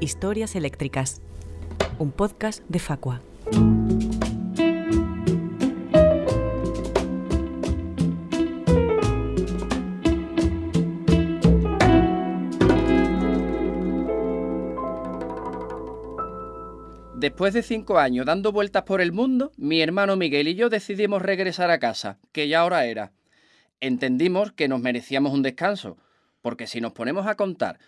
historias eléctricas. Un podcast de Facua. Después de cinco años dando vueltas por el mundo, mi hermano Miguel y yo decidimos regresar a casa, que ya hora era. Entendimos que nos merecíamos un descanso, porque si nos ponemos a contar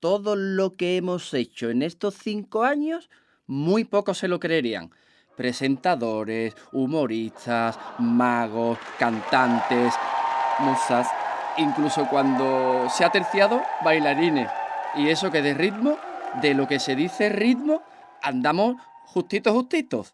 todo lo que hemos hecho en estos cinco años, muy pocos se lo creerían. Presentadores, humoristas, magos, cantantes, musas, incluso cuando se ha terciado, bailarines. Y eso que de ritmo, de lo que se dice ritmo, andamos justitos, justitos.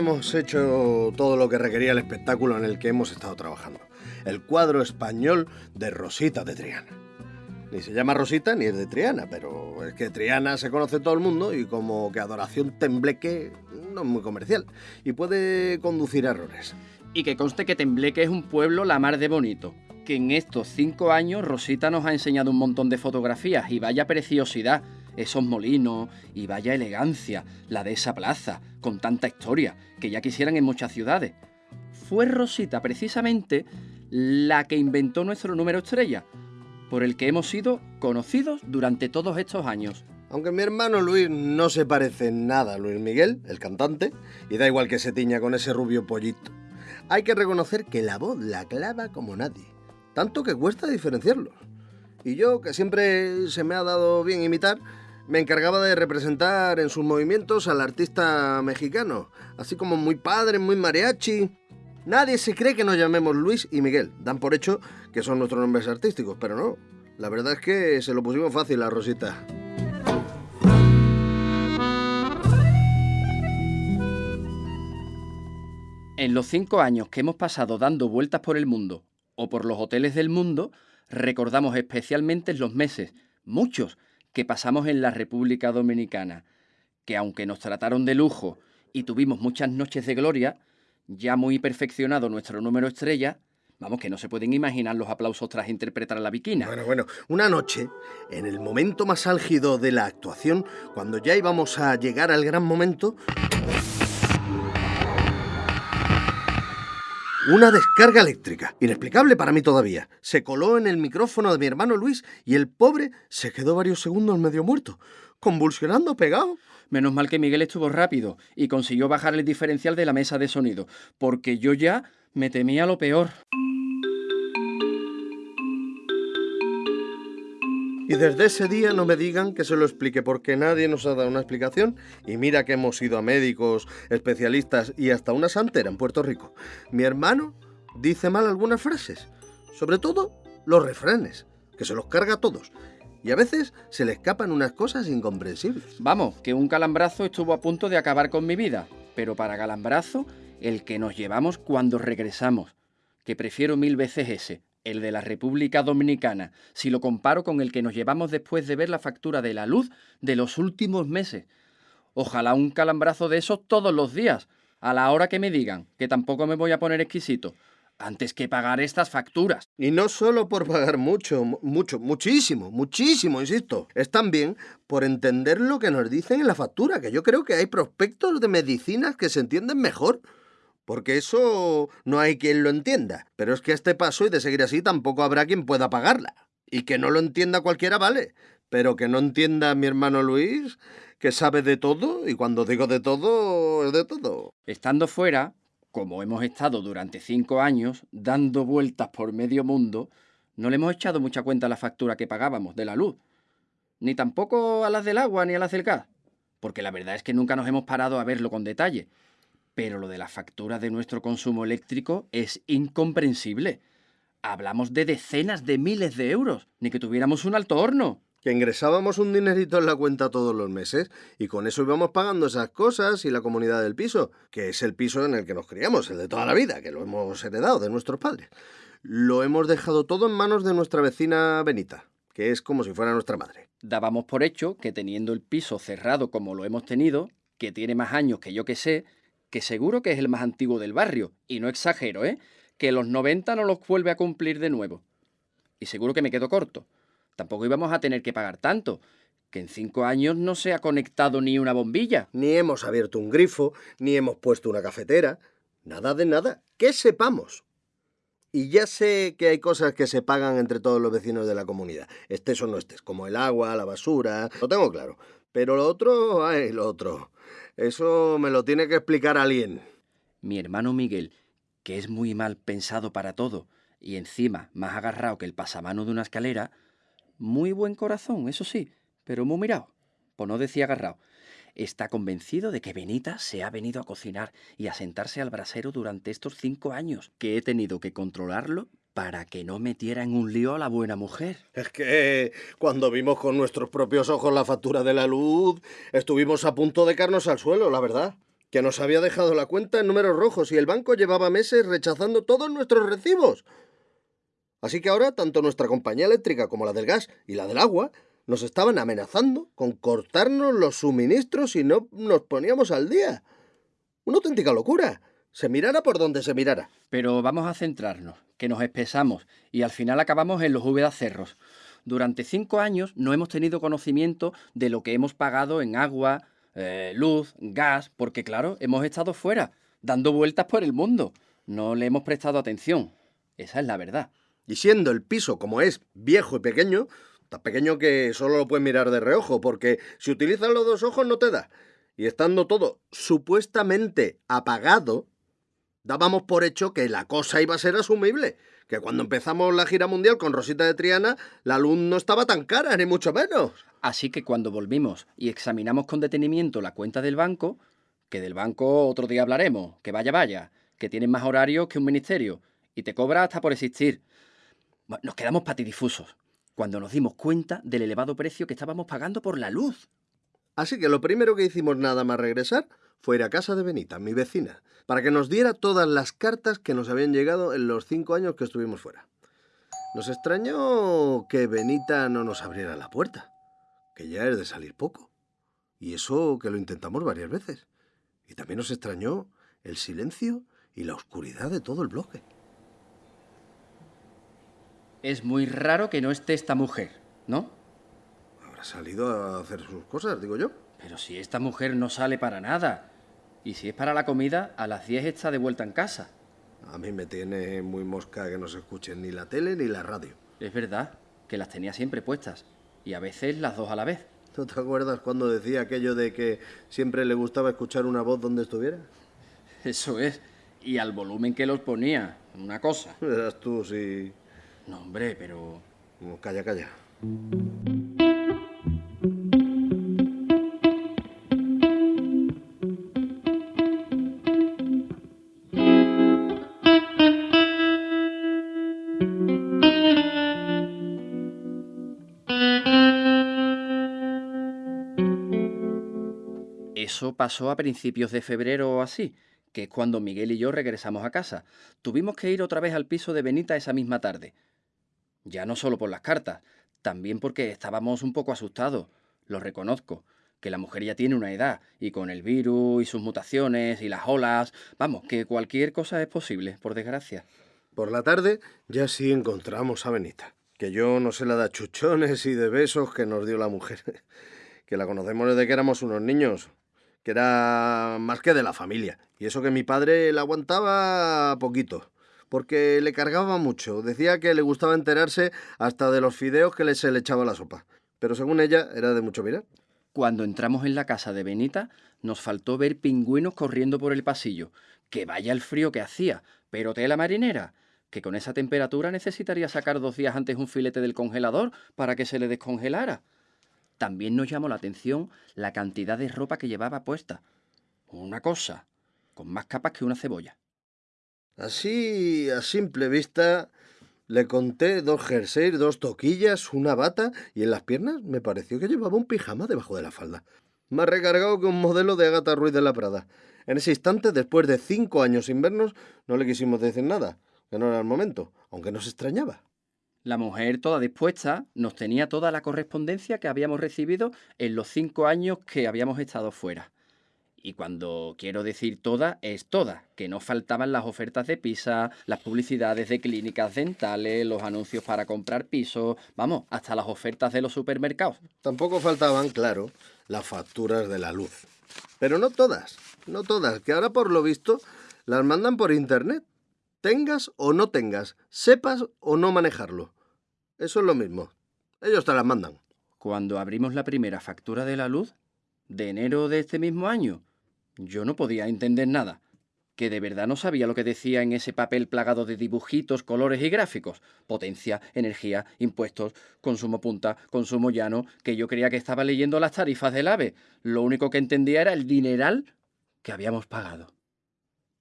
Hemos hecho todo lo que requería el espectáculo en el que hemos estado trabajando. El cuadro español de Rosita de Triana. Ni se llama Rosita ni es de Triana, pero es que Triana se conoce todo el mundo y como que adoración tembleque no es muy comercial y puede conducir a errores. Y que conste que Tembleque es un pueblo la mar de bonito. Que en estos cinco años Rosita nos ha enseñado un montón de fotografías y vaya preciosidad, esos molinos y vaya elegancia, la de esa plaza, con tanta historia, que ya quisieran en muchas ciudades. Fue Rosita precisamente la que inventó nuestro número estrella, por el que hemos sido conocidos durante todos estos años. Aunque mi hermano Luis no se parece nada a Luis Miguel, el cantante, y da igual que se tiña con ese rubio pollito, hay que reconocer que la voz la clava como nadie, tanto que cuesta diferenciarlos. Y yo, que siempre se me ha dado bien imitar, me encargaba de representar en sus movimientos al artista mexicano, así como muy padre, muy mariachi. Nadie se cree que nos llamemos Luis y Miguel, dan por hecho que son nuestros nombres artísticos, pero no. La verdad es que se lo pusimos fácil a Rosita. En los cinco años que hemos pasado dando vueltas por el mundo o por los hoteles del mundo, recordamos especialmente los meses, muchos, que pasamos en la República Dominicana, que aunque nos trataron de lujo y tuvimos muchas noches de gloria, ya muy perfeccionado nuestro número estrella, vamos que no se pueden imaginar los aplausos tras interpretar a la viquina. Bueno, bueno, una noche, en el momento más álgido de la actuación, cuando ya íbamos a llegar al gran momento, Una descarga eléctrica, inexplicable para mí todavía, se coló en el micrófono de mi hermano Luis y el pobre se quedó varios segundos medio muerto, convulsionando pegado. Menos mal que Miguel estuvo rápido y consiguió bajar el diferencial de la mesa de sonido, porque yo ya me temía lo peor. Y desde ese día no me digan que se lo explique porque nadie nos ha dado una explicación y mira que hemos ido a médicos, especialistas y hasta una santera en Puerto Rico. Mi hermano dice mal algunas frases, sobre todo los refranes, que se los carga a todos. Y a veces se le escapan unas cosas incomprensibles. Vamos, que un calambrazo estuvo a punto de acabar con mi vida, pero para calambrazo el que nos llevamos cuando regresamos, que prefiero mil veces ese, el de la República Dominicana, si lo comparo con el que nos llevamos después de ver la factura de la luz de los últimos meses. Ojalá un calambrazo de esos todos los días, a la hora que me digan, que tampoco me voy a poner exquisito, antes que pagar estas facturas. Y no solo por pagar mucho, mucho, muchísimo, muchísimo, insisto. Es también por entender lo que nos dicen en la factura, que yo creo que hay prospectos de medicinas que se entienden mejor porque eso no hay quien lo entienda. Pero es que a este paso y de seguir así tampoco habrá quien pueda pagarla. Y que no lo entienda cualquiera, vale. Pero que no entienda mi hermano Luis, que sabe de todo, y cuando digo de todo, es de todo. Estando fuera, como hemos estado durante cinco años, dando vueltas por medio mundo, no le hemos echado mucha cuenta a la factura que pagábamos de la luz. Ni tampoco a las del agua ni a las del gas. Porque la verdad es que nunca nos hemos parado a verlo con detalle pero lo de la factura de nuestro consumo eléctrico es incomprensible. Hablamos de decenas de miles de euros, ni que tuviéramos un alto horno. Que ingresábamos un dinerito en la cuenta todos los meses y con eso íbamos pagando esas cosas y la comunidad del piso, que es el piso en el que nos criamos, el de toda la vida, que lo hemos heredado de nuestros padres. Lo hemos dejado todo en manos de nuestra vecina Benita, que es como si fuera nuestra madre. Dábamos por hecho que teniendo el piso cerrado como lo hemos tenido, que tiene más años que yo que sé, que seguro que es el más antiguo del barrio, y no exagero, ¿eh? Que los 90 no los vuelve a cumplir de nuevo. Y seguro que me quedo corto. Tampoco íbamos a tener que pagar tanto, que en cinco años no se ha conectado ni una bombilla. Ni hemos abierto un grifo, ni hemos puesto una cafetera. Nada de nada. Que sepamos. Y ya sé que hay cosas que se pagan entre todos los vecinos de la comunidad, estés o no estés, como el agua, la basura, lo tengo claro. Pero lo otro, ay, lo otro. Eso me lo tiene que explicar alguien. Mi hermano Miguel, que es muy mal pensado para todo, y encima más agarrado que el pasamano de una escalera, muy buen corazón, eso sí, pero muy mirado, pues no decía agarrado. Está convencido de que Benita se ha venido a cocinar y a sentarse al brasero durante estos cinco años, que he tenido que controlarlo para que no metiera en un lío a la buena mujer. Es que cuando vimos con nuestros propios ojos la factura de la luz, estuvimos a punto de caernos al suelo, la verdad. Que nos había dejado la cuenta en números rojos y el banco llevaba meses rechazando todos nuestros recibos. Así que ahora tanto nuestra compañía eléctrica como la del gas y la del agua nos estaban amenazando con cortarnos los suministros si no nos poníamos al día. Una auténtica locura. Se mirara por donde se mirara. Pero vamos a centrarnos, que nos espesamos y al final acabamos en los Úbedas Cerros. Durante cinco años no hemos tenido conocimiento de lo que hemos pagado en agua, eh, luz, gas, porque claro, hemos estado fuera, dando vueltas por el mundo. No le hemos prestado atención. Esa es la verdad. Y siendo el piso como es, viejo y pequeño, tan pequeño que solo lo puedes mirar de reojo, porque si utilizas los dos ojos no te da. Y estando todo supuestamente apagado, dábamos por hecho que la cosa iba a ser asumible, que cuando empezamos la gira mundial con Rosita de Triana, la luz no estaba tan cara, ni mucho menos. Así que cuando volvimos y examinamos con detenimiento la cuenta del banco, que del banco otro día hablaremos, que vaya, vaya, que tienen más horarios que un ministerio, y te cobra hasta por existir. Nos quedamos patidifusos cuando nos dimos cuenta del elevado precio que estábamos pagando por la luz. Así que lo primero que hicimos nada más regresar fue ir a casa de Benita, mi vecina, para que nos diera todas las cartas que nos habían llegado en los cinco años que estuvimos fuera. Nos extrañó que Benita no nos abriera la puerta, que ya es de salir poco. Y eso que lo intentamos varias veces. Y también nos extrañó el silencio y la oscuridad de todo el bloque. Es muy raro que no esté esta mujer, ¿no? Habrá salido a hacer sus cosas, digo yo. Pero si esta mujer no sale para nada. Y si es para la comida, a las 10 está de vuelta en casa. A mí me tiene muy mosca que no se escuchen ni la tele ni la radio. Es verdad, que las tenía siempre puestas. Y a veces las dos a la vez. ¿No te acuerdas cuando decía aquello de que siempre le gustaba escuchar una voz donde estuviera? Eso es. Y al volumen que los ponía. Una cosa. Eras tú, sí. No, hombre, pero... Calla, calla. Pasó a principios de febrero o así, que es cuando Miguel y yo regresamos a casa. Tuvimos que ir otra vez al piso de Benita esa misma tarde. Ya no solo por las cartas, también porque estábamos un poco asustados, lo reconozco, que la mujer ya tiene una edad, y con el virus y sus mutaciones y las olas, vamos, que cualquier cosa es posible, por desgracia. Por la tarde ya sí encontramos a Benita, que yo no sé la de chuchones y de besos que nos dio la mujer, que la conocemos desde que éramos unos niños, que era más que de la familia, y eso que mi padre la aguantaba poquito porque le cargaba mucho. Decía que le gustaba enterarse hasta de los fideos que se le echaba la sopa. Pero según ella, era de mucho mirar. Cuando entramos en la casa de Benita, nos faltó ver pingüinos corriendo por el pasillo. Que vaya el frío que hacía, pero tela marinera, que con esa temperatura necesitaría sacar dos días antes un filete del congelador para que se le descongelara. También nos llamó la atención la cantidad de ropa que llevaba puesta. Una cosa, con más capas que una cebolla. Así, a simple vista, le conté dos jerseys, dos toquillas, una bata y en las piernas me pareció que llevaba un pijama debajo de la falda. Más recargado que un modelo de Agatha Ruiz de la Prada. En ese instante, después de cinco años sin vernos, no le quisimos decir nada, que no era el momento, aunque nos extrañaba. La mujer, toda dispuesta, nos tenía toda la correspondencia que habíamos recibido en los cinco años que habíamos estado fuera. Y cuando quiero decir toda, es toda, que no faltaban las ofertas de pizza, las publicidades de clínicas dentales, los anuncios para comprar pisos, vamos, hasta las ofertas de los supermercados. Tampoco faltaban, claro, las facturas de la luz. Pero no todas, no todas, que ahora por lo visto las mandan por internet. Tengas o no tengas, sepas o no manejarlo. Eso es lo mismo. Ellos te las mandan. Cuando abrimos la primera factura de la luz, de enero de este mismo año, yo no podía entender nada, que de verdad no sabía lo que decía en ese papel plagado de dibujitos, colores y gráficos. Potencia, energía, impuestos, consumo punta, consumo llano, que yo creía que estaba leyendo las tarifas del AVE. Lo único que entendía era el dineral que habíamos pagado.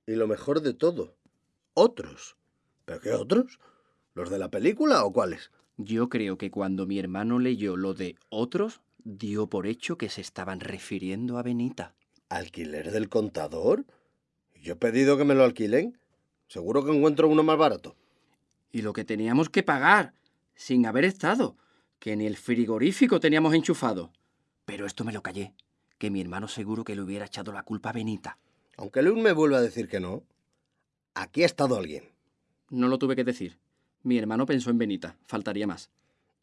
Y lo mejor de todo, otros. ¿Pero qué otros? ¿Los de la película o cuáles? Yo creo que cuando mi hermano leyó lo de otros, dio por hecho que se estaban refiriendo a Benita. ¿Alquiler del contador? Yo he pedido que me lo alquilen. Seguro que encuentro uno más barato. Y lo que teníamos que pagar, sin haber estado, que ni el frigorífico teníamos enchufado. Pero esto me lo callé, que mi hermano seguro que le hubiera echado la culpa a Benita. Aunque Luis me vuelva a decir que no, aquí ha estado alguien. No lo tuve que decir. Mi hermano pensó en Benita, faltaría más.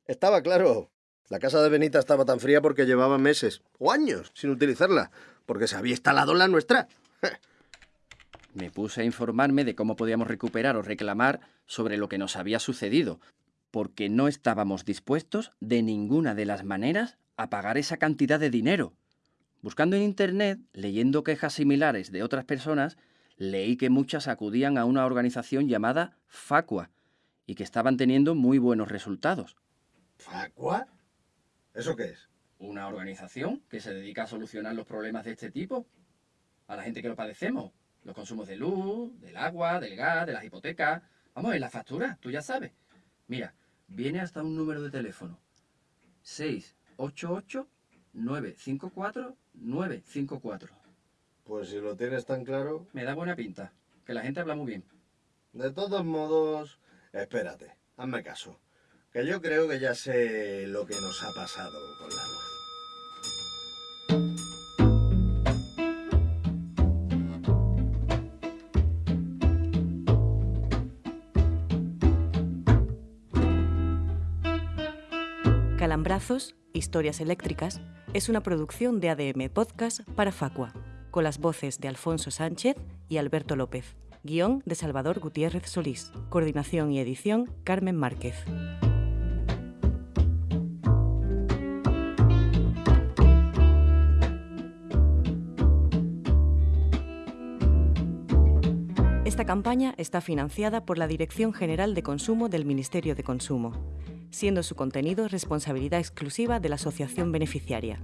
Estaba claro. La casa de Benita estaba tan fría porque llevaba meses o años sin utilizarla, porque se había instalado la nuestra. Me puse a informarme de cómo podíamos recuperar o reclamar sobre lo que nos había sucedido, porque no estábamos dispuestos de ninguna de las maneras a pagar esa cantidad de dinero. Buscando en Internet, leyendo quejas similares de otras personas, leí que muchas acudían a una organización llamada Facua y que estaban teniendo muy buenos resultados. ¿Facua? ¿Eso qué es? Una organización que se dedica a solucionar los problemas de este tipo. A la gente que lo padecemos. Los consumos de luz, del agua, del gas, de las hipotecas. Vamos, en la factura, tú ya sabes. Mira, viene hasta un número de teléfono. 688-954-954. Pues si lo tienes tan claro. Me da buena pinta. Que la gente habla muy bien. De todos modos, espérate, hazme caso. Que yo creo que ya sé lo que nos ha pasado con la luz. Calambrazos, Historias Eléctricas, es una producción de ADM Podcast para Facua, con las voces de Alfonso Sánchez y Alberto López. Guión de Salvador Gutiérrez Solís. Coordinación y edición Carmen Márquez. Esta campaña está financiada por la Dirección General de Consumo del Ministerio de Consumo, siendo su contenido responsabilidad exclusiva de la asociación beneficiaria.